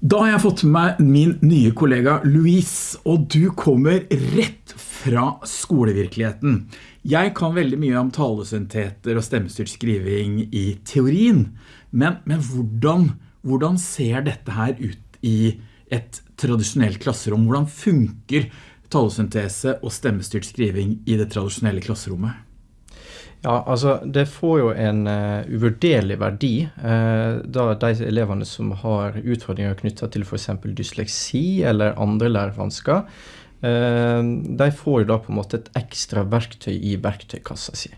Da har jeg fått med meg min nye kollega Louise, og du kommer rett fra skolevirkeligheten. Jeg kan veldig mye om talesynteter og stemmestyrt skriving i teorien, men, men hvordan, hvordan, ser dette her ut i et tradisjonelt klasserom? Hvordan funker talesyntese og stemmestyrt skriving i det tradisjonelle klasserommet? Ja, altså Det får jo en uh, uvurderlig verdi uh, da de elevene som har utfordringer knytta til f.eks. dysleksi eller andre lærevansker, uh, de får jo da på en måte et ekstra verktøy i verktøykassa si.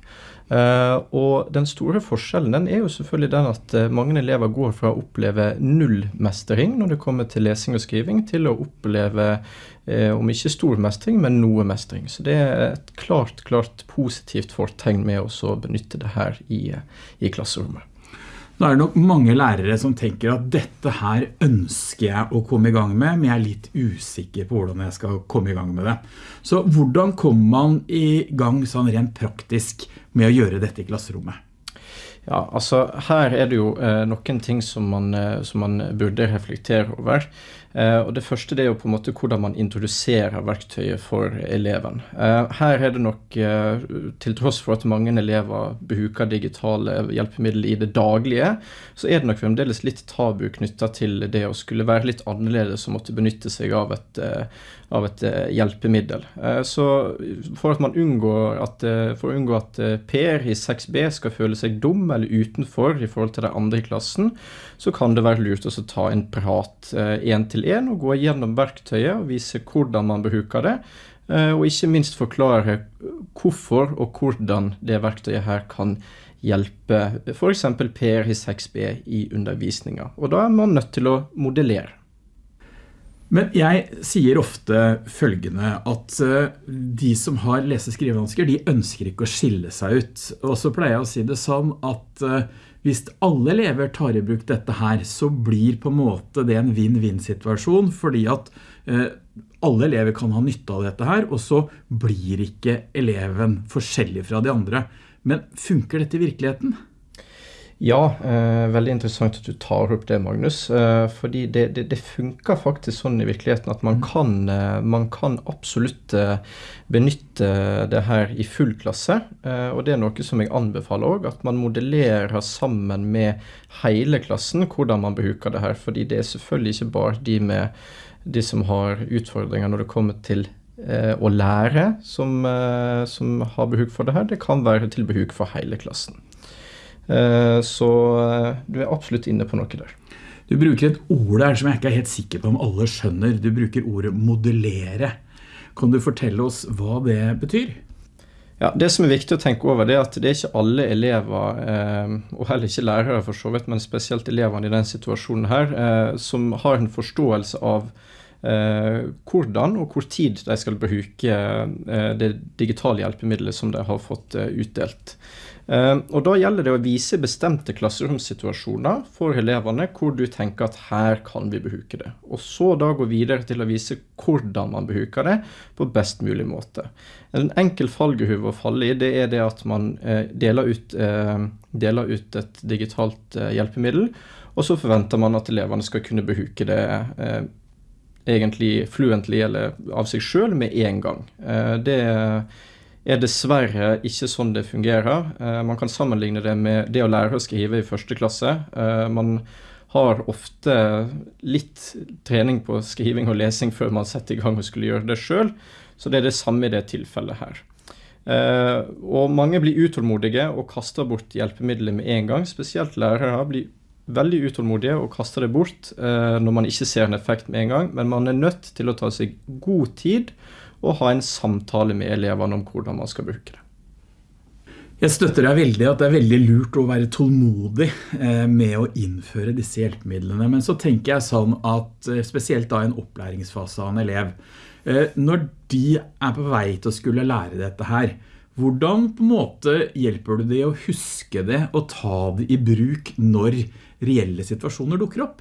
Uh, og den store forskjellen den er jo selvfølgelig den at uh, mange elever går fra å oppleve nullmestring når det kommer til lesing og skriving, til å oppleve uh, om ikke stor mestring, men noe mestring. Så det er et klart, klart positivt fortegn med å benytte det her i, i klasserommet. Nå er det nok mange lærere som tenker at dette her ønsker jeg å komme i gang med, men jeg er litt usikker på hvordan jeg skal komme i gang med det. Så hvordan kommer man i gang sånn rent praktisk med å gjøre dette i klasserommet? Ja, altså her er det jo eh, noen ting som man, eh, som man, burde reflektere over. Eh, og Det første det er jo på en måte hvordan man introduserer verktøyet for eleven. Eh, her er det nok, eh, til tross for at mange elever bruker digitale hjelpemidler i det daglige, så er det nok fremdeles litt tabu knytta til det å skulle være litt annerledes og måtte benytte seg av et, av et hjelpemiddel. Så for at for å unngå at Per i 6B skal føle seg dum eller utenfor i forhold til de andre i klassen, så kan det være lurt å ta en prat én til én og gå gjennom verktøyet og vise hvordan man bruker det. Og ikke minst forklare hvorfor og hvordan det verktøyet her kan hjelpe f.eks. Per i 6B i undervisninga. Og da er man nødt til å modellere. Men jeg sier ofte følgende at eh, de som har lese- og skrivevansker, de ønsker ikke å skille seg ut. Og så pleier jeg å si det sånn at eh, hvis alle elever tar i bruk dette her, så blir på en måte det en vinn-vinn-situasjon, fordi at eh, alle elever kan ha nytte av dette her, og så blir ikke eleven forskjellig fra de andre. Men funker dette i virkeligheten? Ja, eh, veldig interessant at du tar opp det, Magnus. Eh, fordi det, det, det, funker faktisk sånn i virkeligheten at man mm. kan, eh, man kan absolutt eh, benytte det her i full klasse. Eh, og det er noe som jeg anbefaler òg, at man modellerer sammen med hele klassen hvordan man bruker det her. Fordi det er selvfølgelig ikke bare de, med, de som har utfordringer når det kommer til eh, å lære, som, som har behov for det her. Det kan være til behov for hele klassen. Eh, så eh, du er absolutt inne på noe der. Du bruker et ord der som jeg ikke er helt sikker på om alle skjønner. Du bruker ordet modellere. Kan du fortelle oss hva det betyr? Ja, Det som er viktig å tenke over, det er at det er ikke alle elever, eh, og heller ikke lærere for så vidt, men spesielt elevene i den situasjonen her, som har en forståelse av hvordan og hvor tid de skal bruke det digitale hjelpemiddelet som de har fått utdelt. Ehm, og Da gjelder det å vise bestemte klasseromssituasjoner for elevene hvor du tenker at her kan vi bruke det. Og så da gå videre til å vise hvordan man bruker det på best mulig måte. En enkel fallgruve å falle i det er det at man eh, deler ut, eh, deler ut et digitalt eh, hjelpemiddel, og så forventer man at elevene skal kunne bruke det egentlig fluently eller av seg sjøl med en gang. Det er er dessverre ikke sånn det fungerer. Eh, man kan sammenligne det med det å lære å skrive i første klasse. Eh, man har ofte litt trening på skriving og lesing før man setter i gang og skulle gjøre det sjøl. Så det er det samme i det tilfellet her. Eh, og mange blir utålmodige og kaster bort hjelpemidler med en gang. Spesielt lærere blir veldig utålmodige og kaster det bort når man ikke ser en effekt med en gang. Men man er nødt til å ta seg god tid og ha en samtale med elevene om hvordan man skal bruke det. Jeg støtter deg veldig at det er veldig lurt å være tålmodig eh, med å innføre disse hjelpemidlene. Men så tenker jeg sånn at eh, spesielt da i en opplæringsfase av en elev, eh, når de er på vei til å skulle lære dette her, hvordan på en måte hjelper du det å huske det og ta det i bruk når reelle situasjoner dukker opp?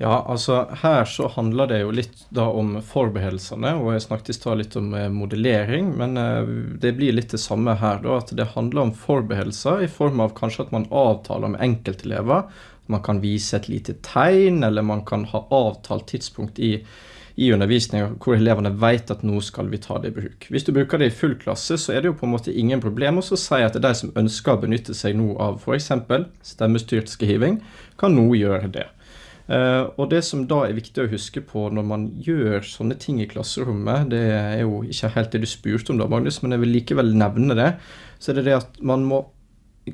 Ja, altså her så handler det jo litt da om forberedelsene, og jeg snakket i stad litt om eh, modellering, men eh, det blir litt det samme her da, at det handler om forberedelser i form av kanskje at man avtaler med enkeltelever man kan vise et lite tegn, eller man kan ha avtalt tidspunkt i, i undervisninga hvor elevene vet at nå skal vi ta det i bruk. Hvis du bruker det i full klasse, så er det jo på en måte ingen problem å si at de som ønsker å benytte seg nå av f.eks. stemmestyrt skriving, kan nå gjøre det. Uh, og Det som da er viktig å huske på når man gjør sånne ting i klasserommet, det er jo ikke helt det du spurte om, da, Magnus, men jeg vil likevel nevne det. Så er det det at man må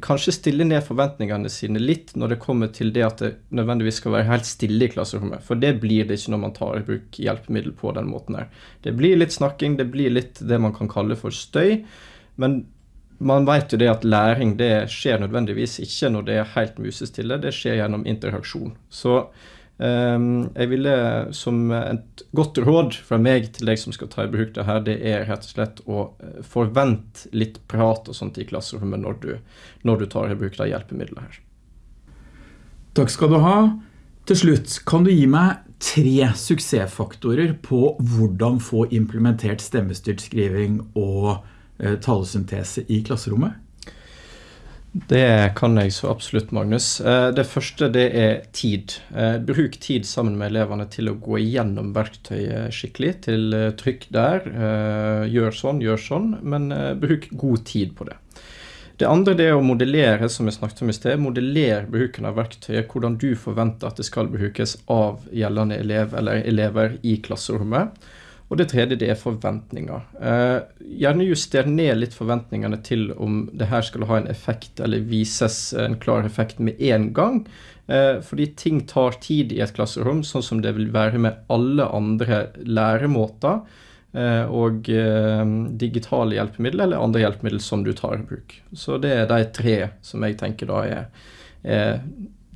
kanskje stille ned forventningene sine litt når det kommer til det at det nødvendigvis skal være helt stille i klasserommet. For det blir det ikke når man tar i bruk hjelpemiddel på den måten her. Det blir litt snakking, det blir litt det man kan kalle for støy. Men man vet jo det at læring det skjer nødvendigvis ikke når det er helt musestille, det skjer gjennom interaksjon. Så jeg ville som et godt råd fra meg til deg som skal ta i bruk det her, det er rett og slett å eh, forvente litt prat og sånt i klasserommet når du, når du tar i bruk det hjelpemiddelet her. Takk skal du ha. Til slutt, kan du gi meg tre suksessfaktorer på hvordan få implementert stemmestyrt skriving og Eh, talesyntese i klasserommet? Det kan jeg så absolutt, Magnus. Eh, det første det er tid. Eh, bruk tid sammen med elevene til å gå igjennom verktøyet skikkelig. Til trykk der. Gjør sånn, gjør sånn. Men bruk god tid på det. Det andre det er å modellere, som jeg snakket om i sted. Modellere bruken av verktøyet. Hvordan du forventer at det skal brukes av gjeldende elev eller elever i klasserommet. Og det tredje det er forventninger. Eh, gjerne juster ned litt forventningene til om det her skal ha en effekt eller vises en klar effekt med en gang. Eh, fordi ting tar tid i et klasserom, sånn som det vil være med alle andre læremåter. Eh, og eh, digitale hjelpemidler eller andre hjelpemidler som du tar i bruk. Så det er de tre som jeg tenker da er, er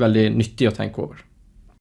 veldig nyttig å tenke over.